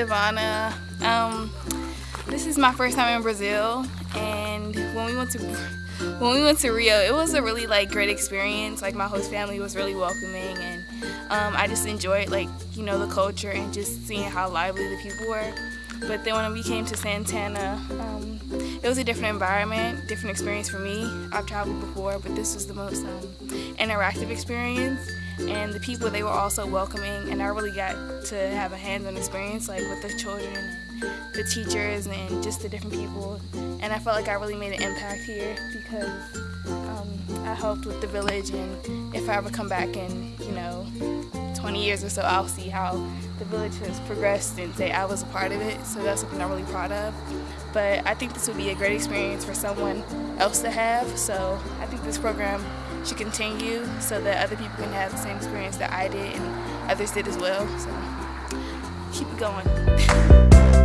Giovanna. Um, this is my first time in Brazil and when we went to when we went to Rio it was a really like great experience like my host family was really welcoming and um, I just enjoyed like you know the culture and just seeing how lively the people were but then when we came to Santana, um, it was a different environment, different experience for me. I've traveled before, but this was the most um, interactive experience. And the people, they were also welcoming, and I really got to have a hands-on experience like with the children the teachers and just the different people. And I felt like I really made an impact here because um, I helped with the village and if I ever come back and, you know, 20 years or so, I'll see how the village has progressed and say I was a part of it. So that's something I'm really proud of. But I think this would be a great experience for someone else to have. So I think this program should continue so that other people can have the same experience that I did and others did as well. So keep it going.